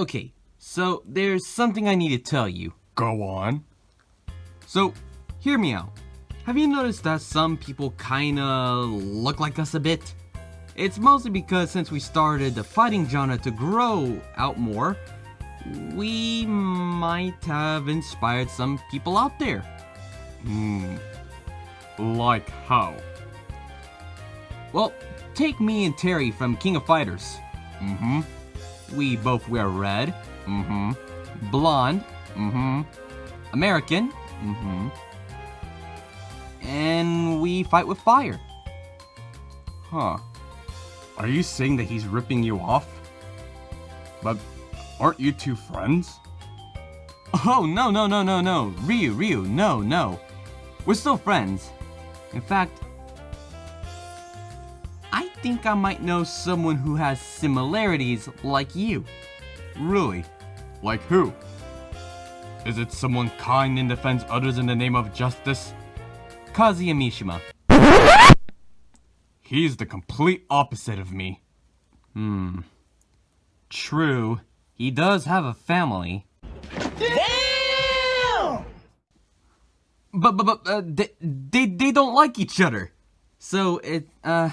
Okay, so there's something I need to tell you. Go on. So, hear me out. Have you noticed that some people kinda look like us a bit? It's mostly because since we started the fighting genre to grow out more, we might have inspired some people out there. Hmm. Like how? Well, take me and Terry from King of Fighters. Mm-hmm. We both wear red, Mm-hmm. blonde, Mm-hmm. American, Mm-hmm. and we fight with fire. Huh. Are you saying that he's ripping you off? But aren't you two friends? Oh, no, no, no, no, no. Ryu, Ryu, no, no. We're still friends. In fact, think I might know someone who has similarities like you. Really? Like who? Is it someone kind and defends others in the name of justice? Kazuya Mishima. He's the complete opposite of me. Hmm. True. He does have a family. Damn! But, but, but, uh, they, they, they don't like each other. So, it, uh,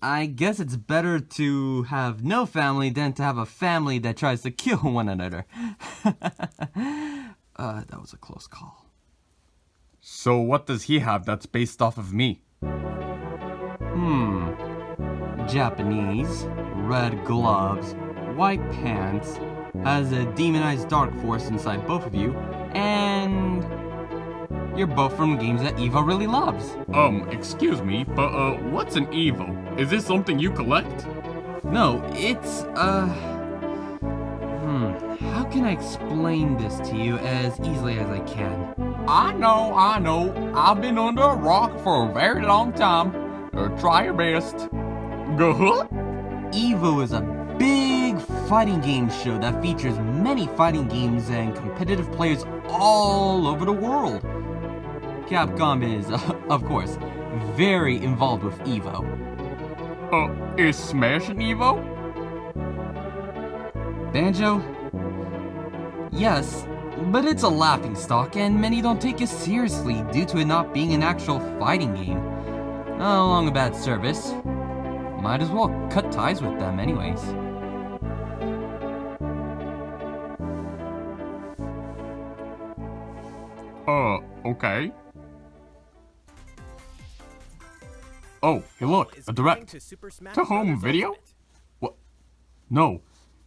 I guess it's better to have no family than to have a family that tries to kill one another. uh, that was a close call. So what does he have that's based off of me? Hmm. Japanese, red gloves, white pants, has a demonized dark force inside both of you, and you're both from games that Evo really loves. Um, excuse me, but uh, what's an Evo? Is this something you collect? No, it's, uh... Hmm, how can I explain this to you as easily as I can? I know, I know. I've been under a rock for a very long time. Uh, try your best. Go. EVO is a big fighting game show that features many fighting games and competitive players all over the world. Capcom is, of course, very involved with EVO. Uh, is Smash an Evo? Banjo? Yes, but it's a laughing stock and many don't take it seriously due to it not being an actual fighting game. Along a bad service. Might as well cut ties with them anyways. Uh, okay. Oh, hey look, a direct. To home video? What? No.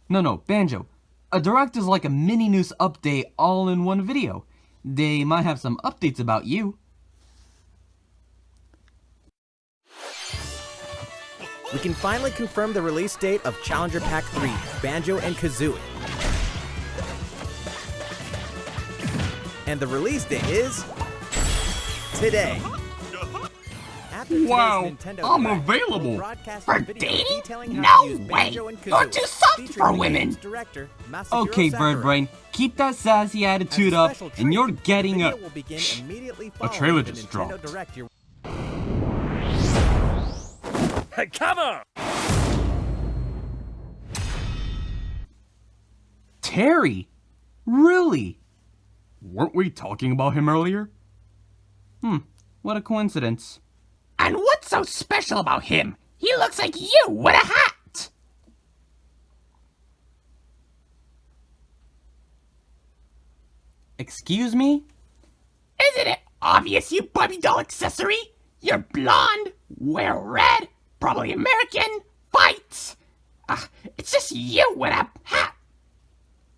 No, no, Banjo. A direct is like a mini news update all in one video. They might have some updates about you. We can finally confirm the release date of Challenger Pack 3, Banjo and Kazooie. And the release date is today. After today's Wow, Nintendo I'm Direct, available. For dating? detailing how No to way. You're too soft featuring for women. Director, Okay, Sakurai. Bird Brain, keep that sassy attitude up, special and you're getting a. video will begin immediately following trailer just dropped. Direct you're Terry! Really? Weren't we talking about him earlier? Hmm, what a coincidence. So special about him? He looks like you with a hat. Excuse me? Isn't it obvious, you Barbie doll accessory? You're blonde, wear red, probably American, fights. Uh, it's just you with a hat.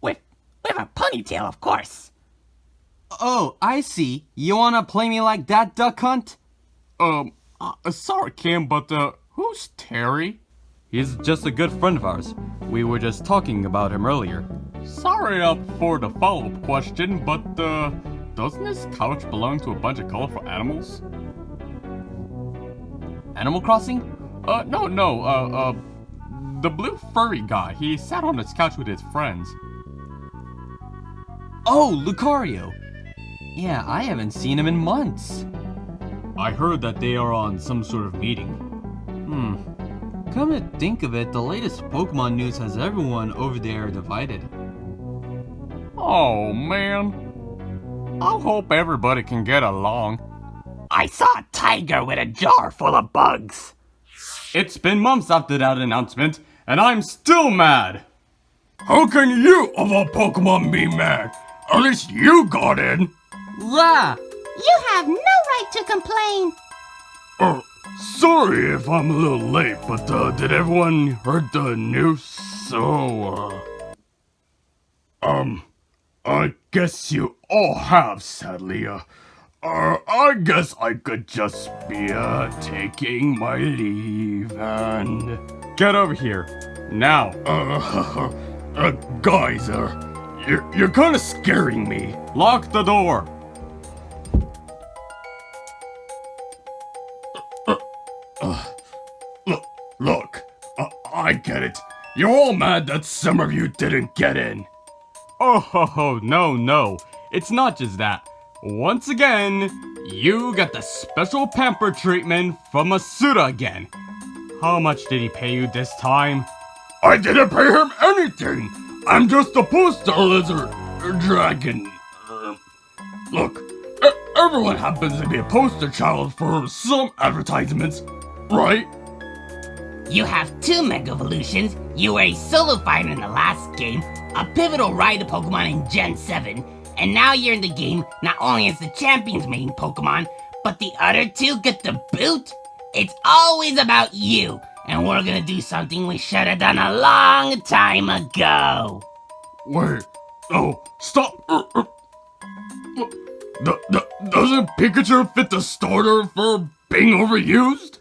With, with a ponytail, of course. Oh, I see. You wanna play me like that, duck hunt? Um, uh, sorry, Kim, but uh, who's Terry? He's just a good friend of ours. We were just talking about him earlier. Sorry uh, for the follow-up question, but uh, doesn't this couch belong to a bunch of colorful animals? Animal Crossing? Uh, no, no, uh, uh, the blue furry guy. He sat on this couch with his friends. Oh, Lucario! Yeah, I haven't seen him in months. I heard that they are on some sort of meeting. Hmm. Come to think of it, the latest Pokemon news has everyone over there divided. Oh man. I hope everybody can get along. I saw a tiger with a jar full of bugs. It's been months after that announcement, and I'm still mad. How can you of a Pokemon be mad? At least you got in. La! You have no right to complain. Oh, sorry if I'm a little late, but uh, did everyone heard the news? So, uh, um, I guess you all have, sadly. Uh, uh, I guess I could just be uh, taking my leave and Get over here. Now. uh, uh guys, uh, you're you're kind of scaring me. Lock the door. Get it. You're all mad that some of you didn't get in. Oh, ho, ho, no, no. It's not just that. Once again, you got the special pamper treatment from Masuda again. How much did he pay you this time? I didn't pay him anything. I'm just a poster lizard dragon. Uh, look, everyone happens to be a poster child for some advertisements, right? You have two Mega Evolutions, you were a solo fighter in the last game, a pivotal ride to Pokemon in Gen 7, and now you're in the game not only as the champion's main Pokemon, but the other two get the boot? It's always about you, and we're gonna do something we should have done a long time ago. Wait, no, stop. Uh, uh, d- doesn't Pikachu fit the starter for being overused?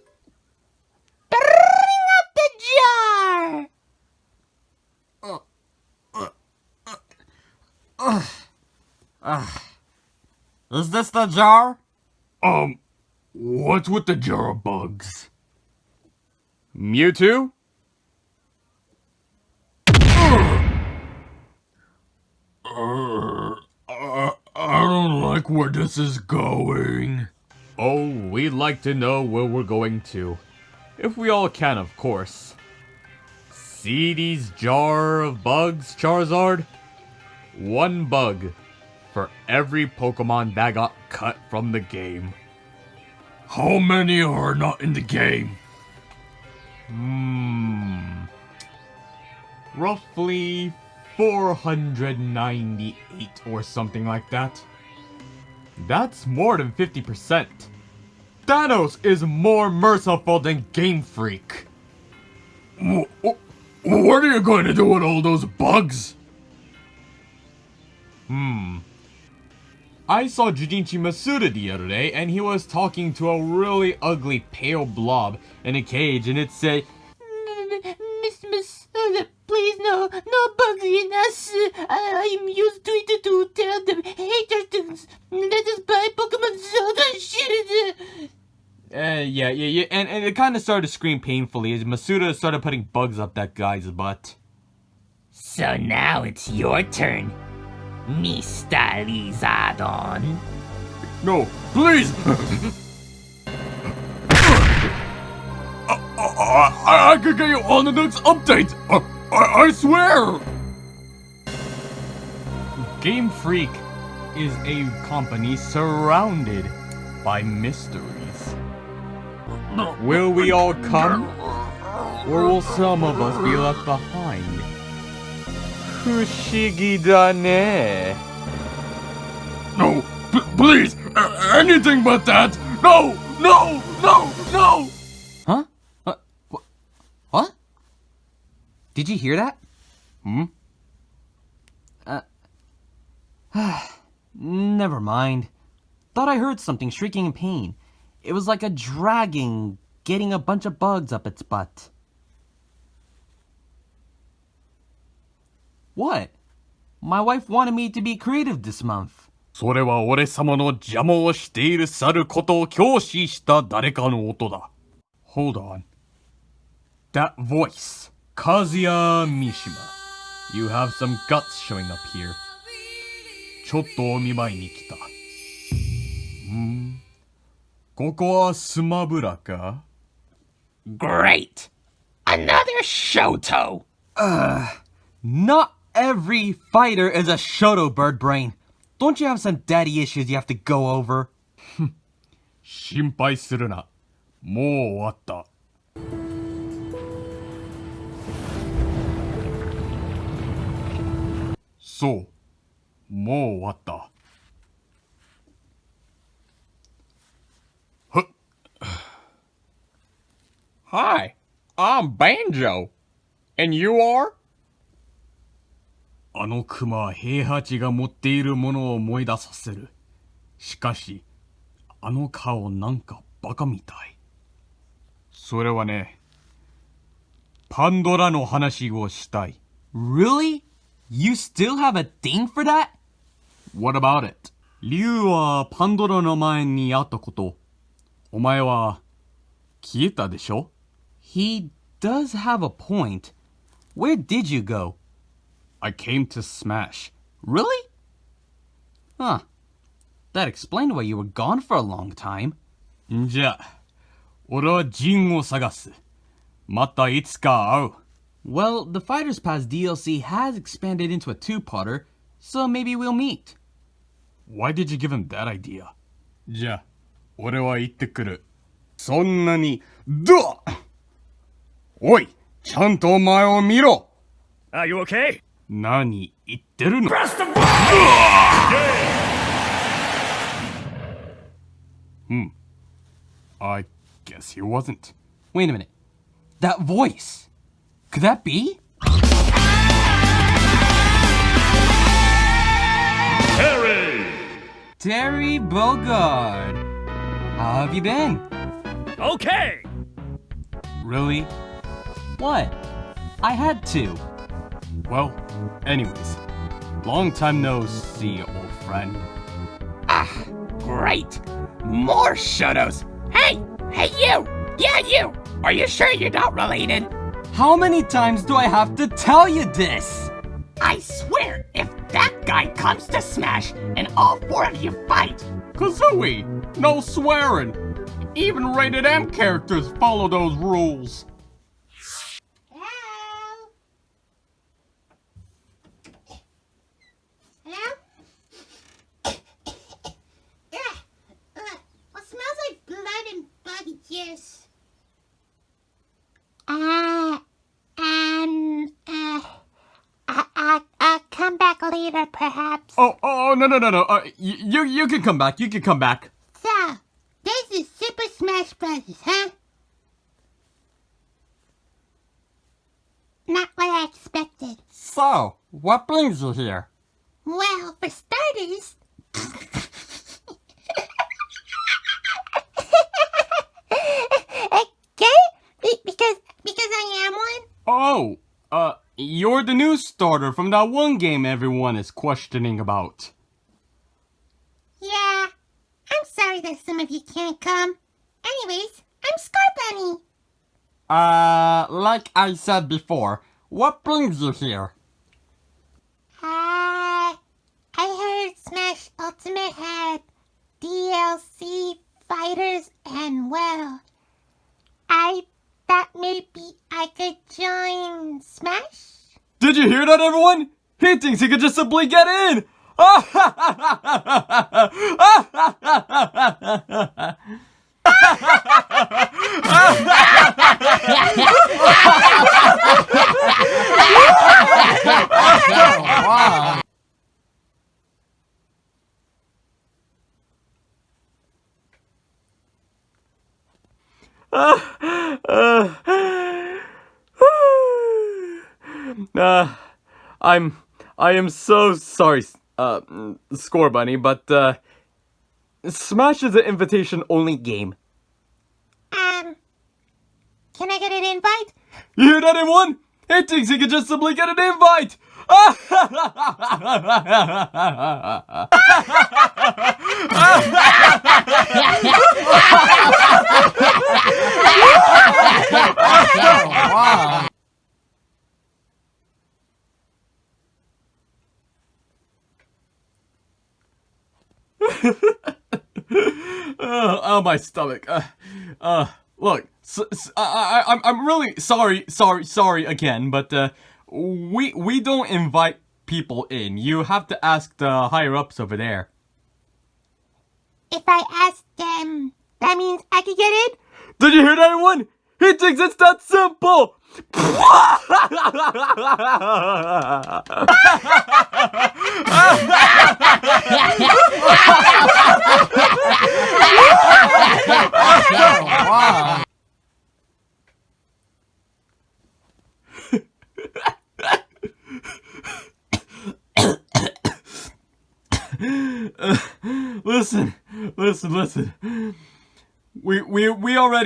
Bring up the jar. Is this the jar? Um, what's with the jar of bugs? Mewtwo? Uh, I, I don't like where this is going. Oh, we'd like to know where we're going to. If we all can, of course. See these jar of bugs, Charizard? One bug for every Pokemon that got cut from the game. How many are not in the game? Hmm. Roughly 498 or something like that. That's more than 50%. Thanos is more merciful than Game Freak. Wh- wh- What are you going to do with all those bugs? Hmm. I saw Junichi Masuda the other day, and he was talking to a really ugly pale blob in a cage, and it said, Miss Masuda, please no, no bugs in us. I, I'm used to it to tell them haters to let us buy Pokemon Zelda shit. uh, yeah, yeah, yeah, and, and it kind of started to scream painfully as Masuda started putting bugs up that guy's butt. So now it's your turn, Mr. Lizardon. No, please! I, I, I could get you on the next update! I, I, I swear! Game Freak is a company surrounded by mysteries. Will we all come? Or will some of us be left behind? Fushigi da ne. No, p- please! A- anything but that! No! No! No! No! Huh? What? What? What? Did you hear that? Hmm? Uh. Never mind. Thought I heard something shrieking in pain. It was like a dragon getting a bunch of bugs up its butt. What? My wife wanted me to be creative this month. それは俺様の邪魔をしている猿ことを教師した誰かの音だ。Hold on. That voice. Kazuya Mishima. You have some guts showing up here. ちょっとお見舞いに来た。んここはスマブラか Great! Another Shoto. Not every fighter is a Shoto bird brain. Don't you have some daddy issues you have to go over? 心配するな。もう終わった。そう。もう終わった。ふっ Hi, I'm Banjo. And you are? あのクマは平八が持っているものを思い出させる。しかし、あの顔なんかバカみたい。それはね、パンドラの話をしたい。Really? You still have a thing for that? What about it? 竜はパンドラの前にあったこと。お前は消えたでしょ？He does have a point. Where did you go? I came to smash. Really? Huh. That explained why you were gone for a long time. んじゃ、俺はジンを探す。またいつか会う。 Well, the Fighters Pass DLC has expanded into a two-parter, so maybe we'll meet. Why did you give him that idea? じゃあ、俺は行ってくる。そんなに、どおいちゃんとお前を見ろ Are you okay? 何言ってるのHmm. I guess he wasn't. Wait a minute. That voice. Could that be? Harry! Terry Bogard. How have you been? Okay! Really? What? I had to. Well, anyways. Long time no see, old friend. Ah, great. More Shotos. Hey, hey you. Yeah, you. Are you sure you're not related? How many times do I have to tell you this? I swear, if that guy comes to Smash and all four of you fight, Kazooie! No swearing! Even rated M characters follow those rules. Hello? Hello? Ugh, ugh, What smells like blood and body juice? Uh, um, uh, I, I, I'll come back later, perhaps. Oh, oh, no, no, no, no. Uh, you, you can come back. You can come back. So, this is Super Smash Bros., huh? Not what I expected. So, what brings you here? Well, for starters. okay? Because because I am one? Oh, uh, you're the new starter from that one game everyone is questioning about. Yeah. I'm sorry that some of you can't come. Anyways, I'm Scar Bunny. Uh, like I said before, what brings you here? Uh, I heard Smash Ultimate had DLC fighters and well, I thought maybe I could join Smash? Did you hear that, everyone? He thinks he could just simply get in! Uh, I'm, I am so sorry, uh, Scorbunny, but, uh, Smash is an invitation-only game. Um, can I get an invite? You hear that, everyone? It thinks he can just simply get an invite! oh, my stomach. Uh, uh, look, s s- I, I, I'm, I'm really sorry, sorry, sorry again, but uh, we we don't invite people in. You have to ask the higher ups over there. If I ask them, that means I could get in? Did you hear that, everyone? He thinks it's that simple. listen, listen, listen. We we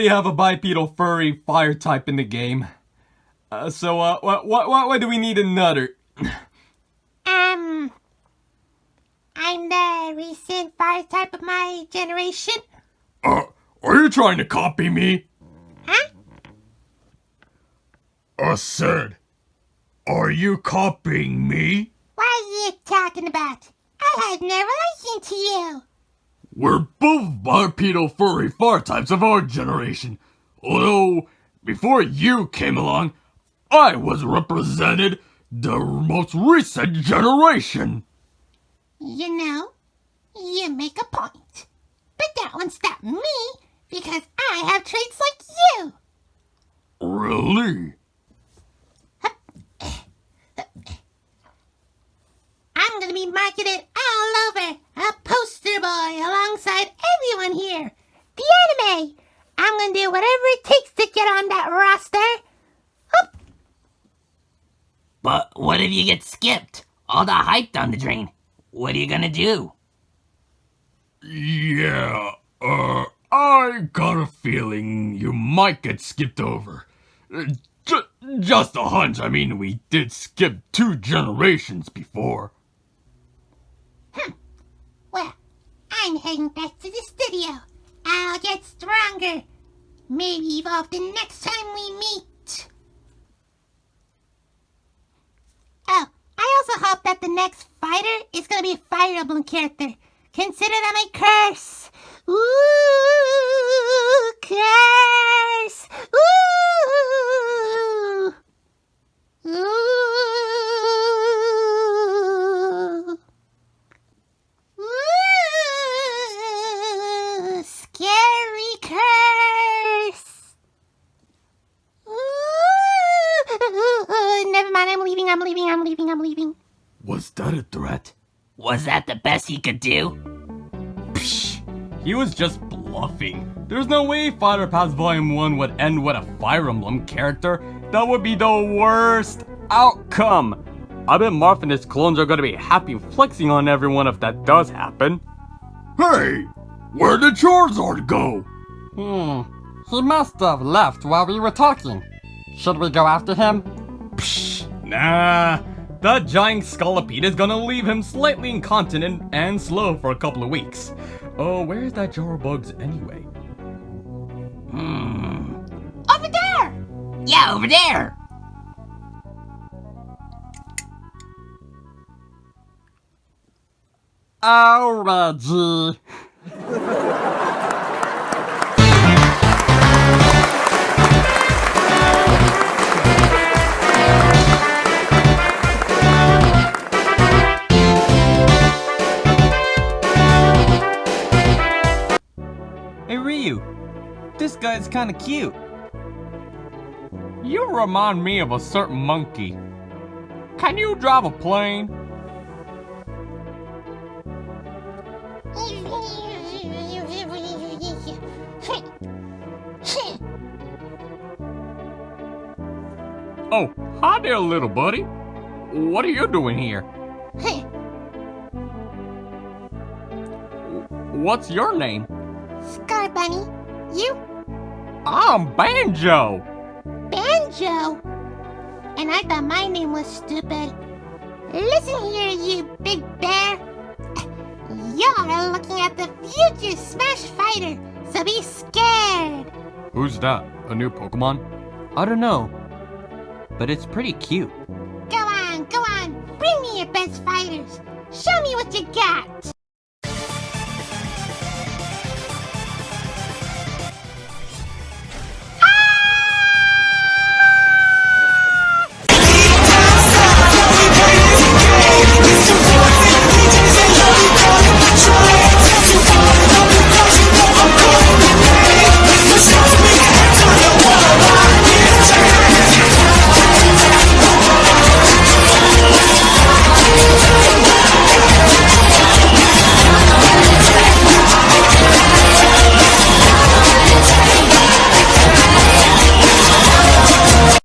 we have a bipedal furry fire type in the game. Uh, so uh, what what why do we need another? Um, I'm the recent fire type of my generation. Uh, are you trying to copy me? Huh? I said, are you copying me? What are you talking about? I have no relation to you. We're both bipedal furry fire types of our generation. Although, before you came along, I was represented the most recent generation. You know, you make a point. But that won't stop me because I have traits like you. Really? I'm gonna be marketed all over, a poster boy alongside everyone here. The anime. I'm gonna do whatever it takes to get on that roster. But what if you get skipped? All the hype down the drain. What are you gonna do? Yeah, uh, I got a feeling you might get skipped over. Uh, ju- just a hunch, I mean, we did skip two generations before. Hmm. Well, I'm heading back to the studio. I'll get stronger. Maybe evolve the next time we meet. Oh, I also hope that the next fighter is gonna be a Fire Emblem character. Consider that my curse. Ooh, curse. Ooh. Ooh. I'm leaving. I'm leaving. I'm leaving. Was that a threat? Was that the best he could do? Psh, he was just bluffing. There's no way Fighter Pass Volume 1 would end with a Fire Emblem character. That would be the worst outcome. I bet Marth and his clones are gonna be happy flexing on everyone if that does happen. Hey, where did Charizard go? Hmm. He must have left while we were talking. Should we go after him? Nah. That giant Scolipede is gonna leave him slightly incontinent and slow for a couple of weeks. Oh, where is that jar of bugs anyway? Hmm. Over there. Yeah, over there. Reggie. This guy's kinda cute. You remind me of a certain monkey. Can you drive a plane? Oh, hi there, little buddy. What are you doing here? What's your name? Scorbunny, you I'm Banjo. Banjo. And I thought my name was stupid. Listen here, you big bear. You're looking at the future Smash Fighter, so be scared. Who's that? A new Pokemon? I don't know, but it's pretty cute. Go on, go on. Bring me your best fighters. Show me what you got.